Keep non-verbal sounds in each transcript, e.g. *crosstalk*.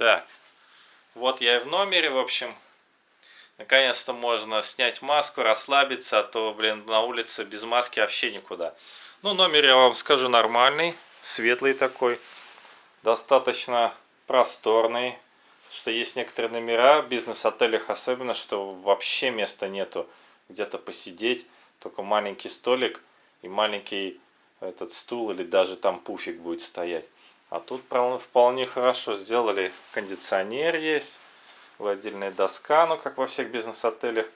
Так, вот я и в номере, в общем. Наконец-то можно снять маску, расслабиться, а то, блин, на улице без маски вообще никуда. Ну, номер, я вам скажу, нормальный, светлый такой, достаточно просторный. Что есть некоторые номера в бизнес-отелях, особенно, что вообще места нету где-то посидеть. Только маленький столик и маленький этот стул или даже там пуфик будет стоять. А тут вполне хорошо сделали. Кондиционер есть, гладильная доска, ну как во всех бизнес-отелях.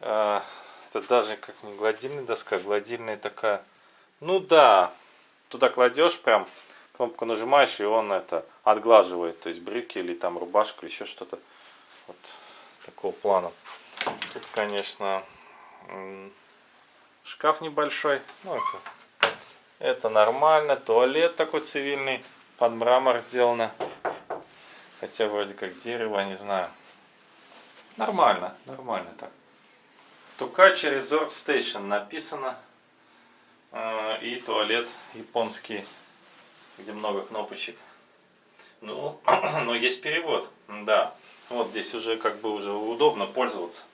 А, это даже как не гладильная доска, а гладильная такая. Ну да, туда кладешь прям, кнопку нажимаешь и он это отглаживает. То есть брюки или там рубашку еще что-то. Вот такого плана. Тут, конечно, шкаф небольшой. Ну это это нормально. Туалет такой цивильный. Под мрамор сделано. Хотя вроде как дерево, не знаю. Нормально, нормально так. Тукачи Resort Station написано. А, и туалет японский, где много кнопочек. Ну, *clears throat* но есть перевод, да. Вот здесь уже как бы уже удобно пользоваться.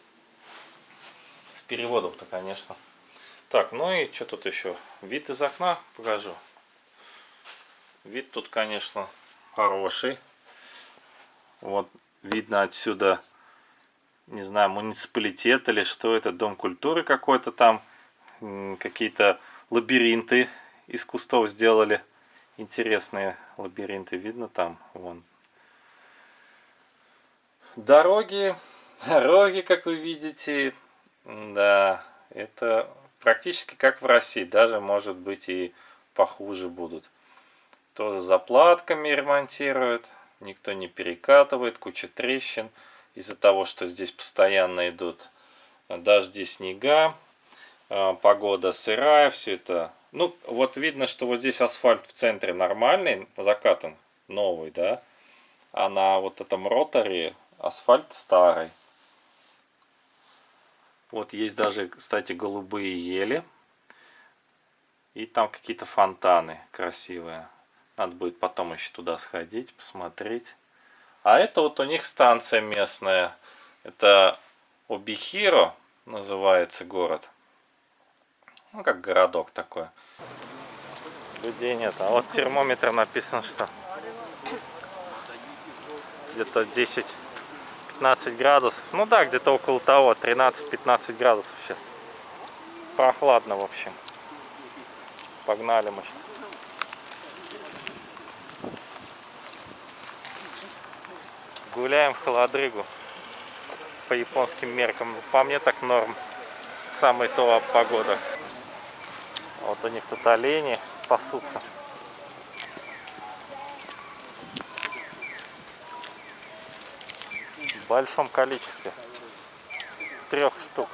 С переводом-то, конечно. Так, ну и что тут еще? Вид из окна покажу. Вид тут, конечно, хороший. Вот видно отсюда, не знаю, муниципалитет или что это, дом культуры какой-то там. Какие-то лабиринты из кустов сделали. Интересные лабиринты видно там, вон. Дороги, *laughs* дороги, как вы видите, да, это практически как в России, даже может быть и похуже будут. Тоже заплатками ремонтируют, никто не перекатывает, куча трещин из-за того, что здесь постоянно идут дожди, снега, а, погода сырая, все это. Ну, вот видно, что вот здесь асфальт в центре нормальный, закатан, новый, да, а на вот этом роторе асфальт старый. Вот есть даже, кстати, голубые ели. И там какие-то фонтаны красивые. Надо будет потом еще туда сходить, посмотреть. А это вот у них станция местная. Это Обихиро называется город. Ну, как городок такой. Людей нет. А вот термометр написано, что где-то 10 15 градусов. Ну да, где-то около того, 13-15 градусов сейчас. Прохладно, в общем. Погнали мы сейчас. Гуляем в холодрыгу. По японским меркам. По мне так норм. Самая то погода. Вот у них тут олени пасутся. в большом количестве. Трех штук.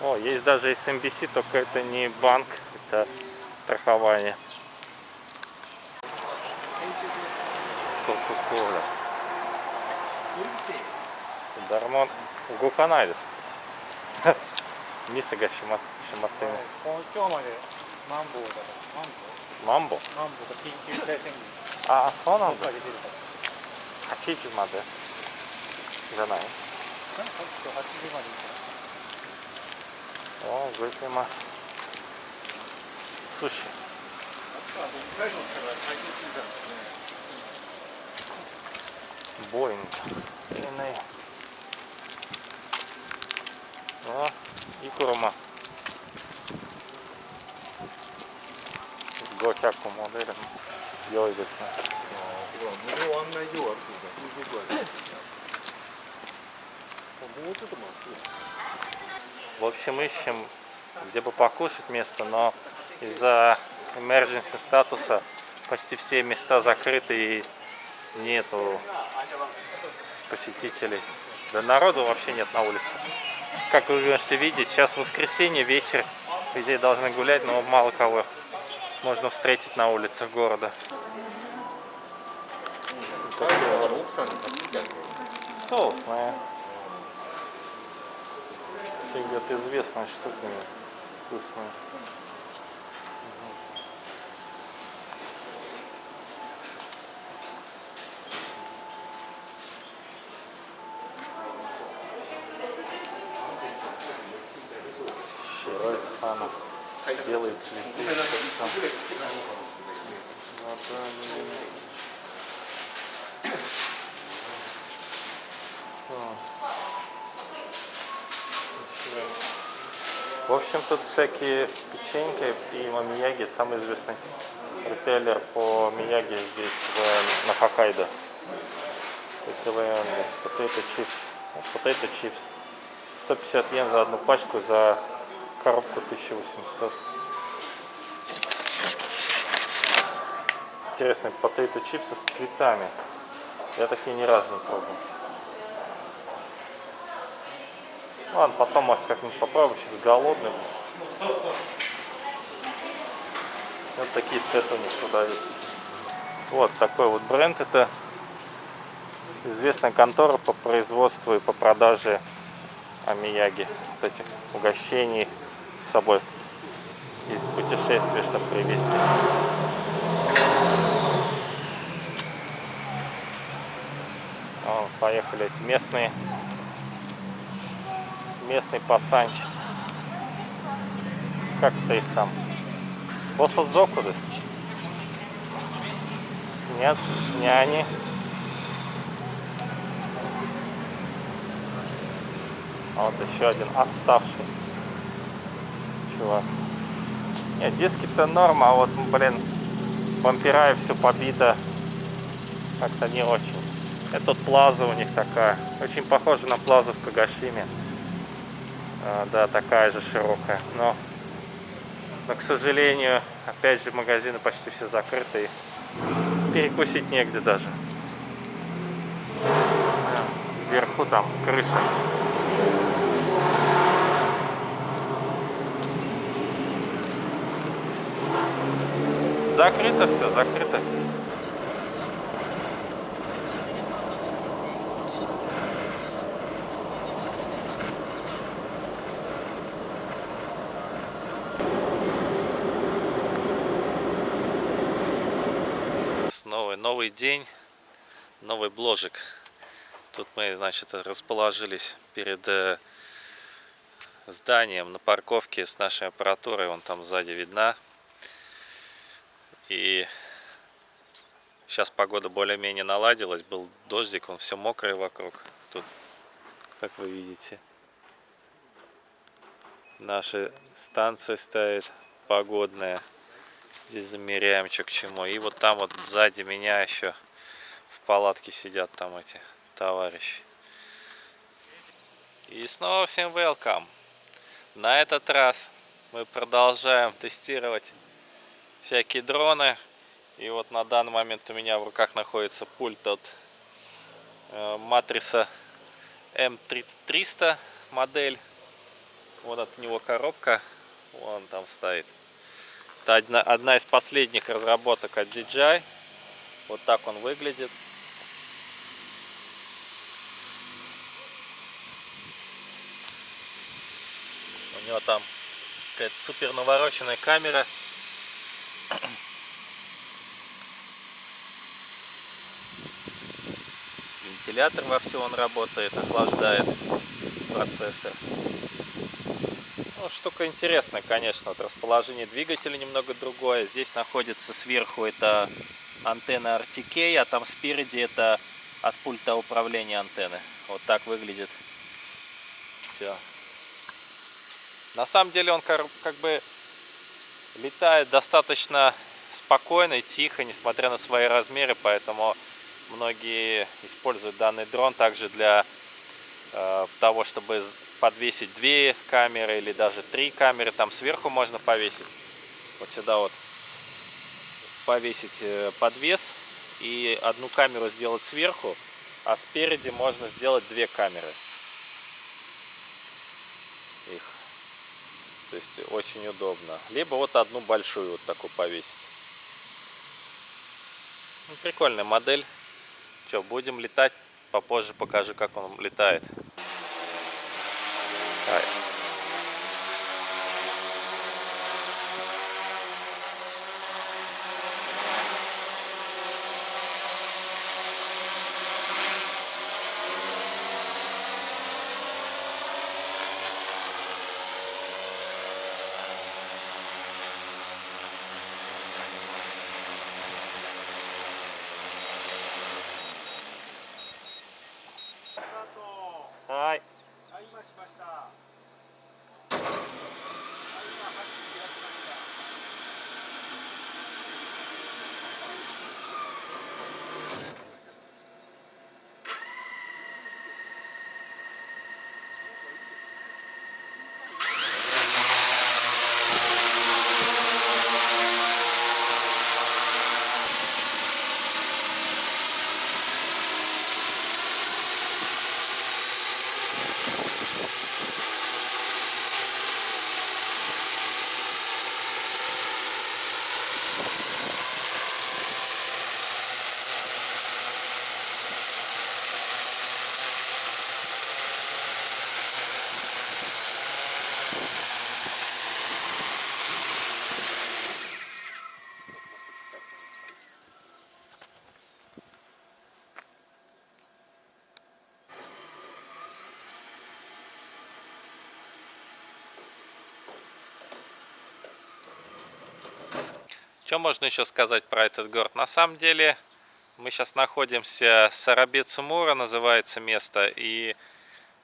О, есть даже SMBC, только это не банк, это страхование. Кока-кола. Дармон Гуканай です。店が閉ま閉まっています。今日までマンボウだからマンボウ マンボ。マンボと緊急事態宣言。ああそうなんだ。8時まで。じゃない？8時までおお動いてます。寿司。ボーイングいいねあいくらま500モデル良いで Bloc acomoderea. Ia uite să... Nu am mai. В общем, ищем, где бы покушать место, но из-за emergency статуса почти все места закрыты и нету посетителей. Да народу вообще нет на улице. Как вы можете видеть, сейчас воскресенье, вечер, людей должны гулять, но мало кого можно встретить на улицах города. Соусная. Фигет известная штука. Вкусная. В общем, тут всякие печеньки и мамияги, самый известный ритейлер по мияги здесь в, на Хоккайдо. Potato chips. Potato chips. 150 йен за одну пачку, за коробку 1800. Интересные potato чипсы с цветами. Я такие ни разу не пробовал. Ладно, потом, может, как-нибудь попробуем, сейчас голодный. Вот такие цветы у них туда есть. Вот такой вот бренд. Это известная контора по производству и по продаже амияги. Вот этих угощений с собой из путешествия, чтобы привезти. О, поехали эти местные местный пацанчик. Как это их там? Босадзоку, да? Нет, не они. А вот еще один отставший чувак. Нет, диски-то норма, а вот, блин, вампира и все побито. Как-то не очень. Это плаза у них такая. Очень похожа на плазу в Кагашиме. А, да, такая же широкая. Но, но, к сожалению, опять же, магазины почти все закрыты. Перекусить негде даже. Вверху там крыша. Закрыто все, закрыто. Новый, день, новый бложик. Тут мы, значит, расположились перед э, зданием на парковке с нашей аппаратурой. Вон там сзади видна. И сейчас погода более-менее наладилась. Был дождик, он все мокрый вокруг. Тут, как вы видите, наша станция стоит погодная. Здесь замеряем, что к чему. И вот там вот сзади меня еще в палатке сидят там эти товарищи. И снова всем welcome. На этот раз мы продолжаем тестировать всякие дроны. И вот на данный момент у меня в руках находится пульт от э, матриса М300 модель. Вот от него коробка. Вон там стоит. Это одна, одна из последних разработок от DJI. Вот так он выглядит. У него там какая-то супер навороченная камера. Вентилятор во все он работает, охлаждает процессор. Ну, штука интересная, конечно. Вот расположение двигателя немного другое. Здесь находится сверху это антенна RTK, а там спереди это от пульта управления антенны. Вот так выглядит все. На самом деле он как бы летает достаточно спокойно и тихо, несмотря на свои размеры, поэтому многие используют данный дрон также для э, того, чтобы подвесить две камеры или даже три камеры. Там сверху можно повесить. Вот сюда вот повесить э, подвес и одну камеру сделать сверху, а спереди можно сделать две камеры. Их. То есть очень удобно. Либо вот одну большую вот такую повесить. Ну, прикольная модель. Что, будем летать. Попозже покажу, как он летает. All right. Что можно еще сказать про этот город? На самом деле, мы сейчас находимся, Сарабецумура называется место, и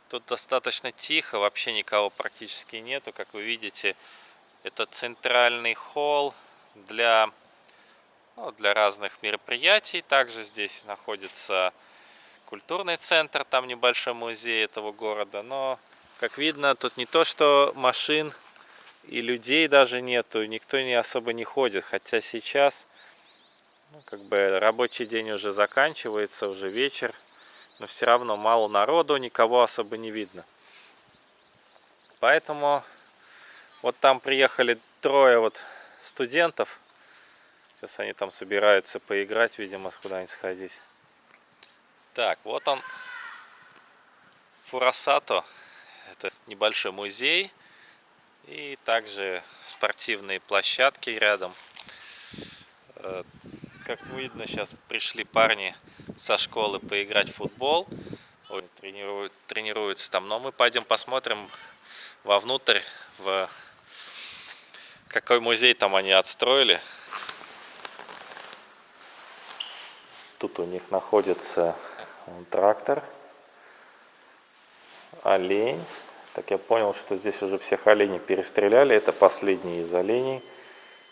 тут достаточно тихо, вообще никого практически нету, как вы видите. Это центральный холл для, ну, для разных мероприятий. Также здесь находится культурный центр, там небольшой музей этого города. Но, как видно, тут не то, что машин и людей даже нету, никто не особо не ходит. Хотя сейчас, ну, как бы рабочий день уже заканчивается, уже вечер, но все равно мало народу, никого особо не видно. Поэтому вот там приехали трое вот студентов. Сейчас они там собираются поиграть, видимо, куда-нибудь сходить. Так, вот он, Фурасато. Это небольшой музей. И также спортивные площадки рядом. Э, как видно, сейчас пришли парни со школы поиграть в футбол. Тренируют, тренируются там. Но мы пойдем посмотрим вовнутрь, в какой музей там они отстроили. Тут у них находится трактор, олень. Так я понял, что здесь уже всех оленей перестреляли. Это последний из оленей,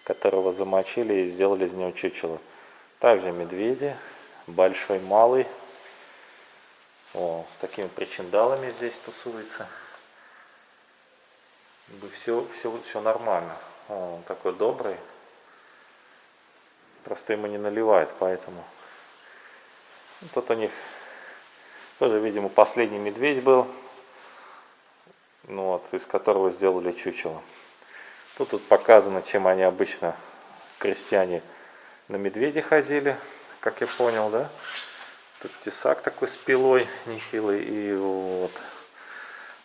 которого замочили и сделали из него чучело. Также медведи, большой, малый. О, с такими причиндалами здесь тусуется. Все, все, все нормально. О, он такой добрый. Просто ему не наливает, поэтому. Тут у них тоже, видимо, последний медведь был ну вот, из которого сделали чучело. Тут, тут показано, чем они обычно, крестьяне, на медведи ходили, как я понял, да? Тут тесак такой с пилой нехилый, и вот,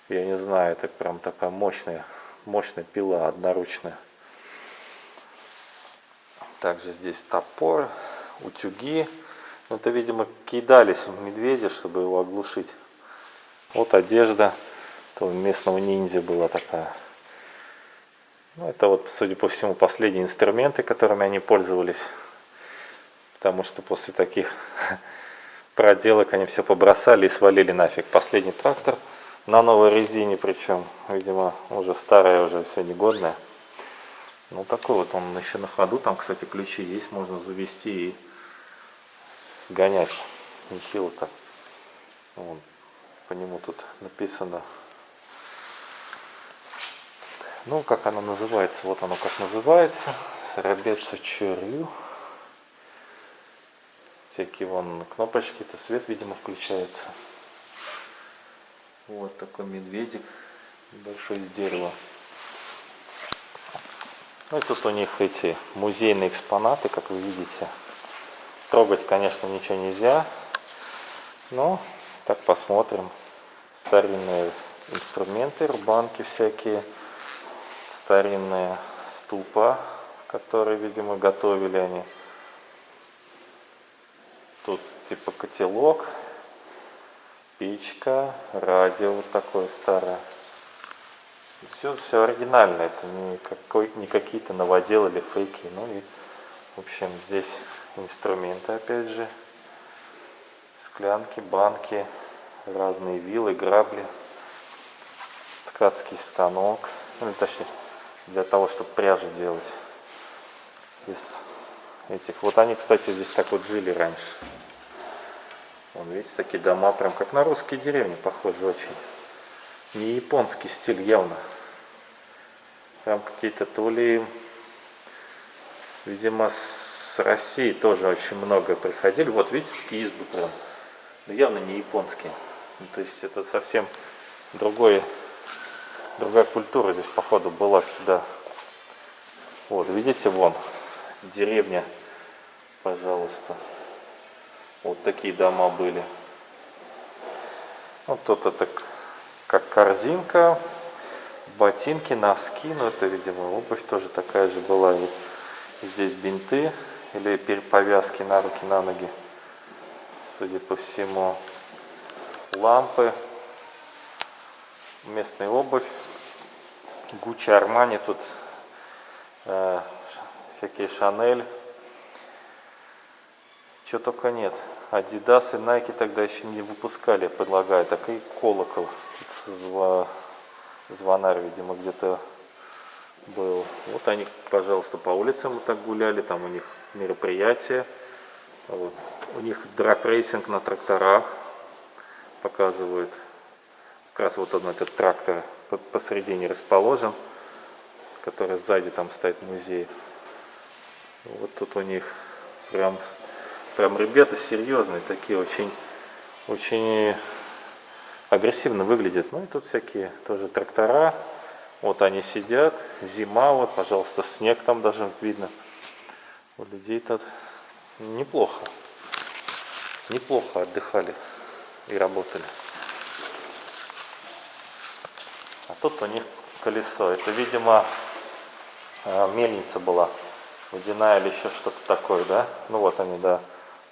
я не знаю, это прям такая мощная, мощная пила, одноручная. Также здесь топор, утюги. Ну, это, видимо, кидались в медведя, чтобы его оглушить. Вот одежда то у местного ниндзя была такая. Ну, это вот, судя по всему, последние инструменты, которыми они пользовались. Потому что после таких *laughs* проделок они все побросали и свалили нафиг. Последний трактор на новой резине, причем, видимо, уже старая, уже все негодная. Ну, такой вот он еще на ходу. Там, кстати, ключи есть, можно завести и сгонять. Нехило так. Вот. По нему тут написано ну, как оно называется? Вот оно как называется. Сарабеца Чурю. Всякие вон кнопочки, это свет, видимо, включается. Вот такой медведик большой из дерева. Ну и тут у них эти музейные экспонаты, как вы видите. Трогать, конечно, ничего нельзя. Но так посмотрим. Старинные инструменты, рубанки всякие старинные ступа, которые, видимо, готовили они. Тут типа котелок, печка, радио вот такое старое. Все, все оригинально, это не, какой, не какие-то новоделы или фейки. Ну и, в общем, здесь инструменты, опять же, склянки, банки, разные вилы, грабли. ткацкий станок. Ну, точнее, для того, чтобы пряжу делать из этих. Вот они, кстати, здесь так вот жили раньше. Вон, видите, такие дома, прям как на русские деревни, похожи очень. Не японский стиль явно. Там какие-то то ли, видимо, с России тоже очень много приходили. Вот видите, такие избы прям. Но явно не японские. Ну, то есть это совсем другой, другая культура здесь, походу, была всегда. Вот, видите, вон, деревня, пожалуйста. Вот такие дома были. Вот тут это как корзинка, ботинки, носки, ну это, видимо, обувь тоже такая же была. Вот здесь бинты или повязки на руки, на ноги, судя по всему. Лампы, местная обувь, Гуччи, Армани, тут э, всякие Шанель. Что только нет. Adidas и Nike тогда еще не выпускали, предлагаю. Так и колокол. Зва... Звонарь, видимо, где-то был. Вот они, пожалуйста, по улицам вот так гуляли. Там у них мероприятия. Вот. У них драг-рейсинг на тракторах показывают. Как раз вот он, этот трактор посередине расположен, который сзади там стоит музей. Вот тут у них прям, прям ребята серьезные, такие очень, очень агрессивно выглядят. Ну и тут всякие тоже трактора. Вот они сидят, зима, вот, пожалуйста, снег там даже видно. У людей тут неплохо, неплохо отдыхали и работали. А тут у них колесо. Это, видимо, э, мельница была водяная или еще что-то такое, да? Ну вот они, да,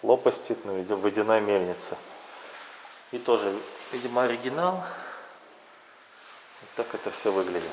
лопасти, ну, видимо, водяная мельница. И тоже, видимо, оригинал. Вот так это все выглядит.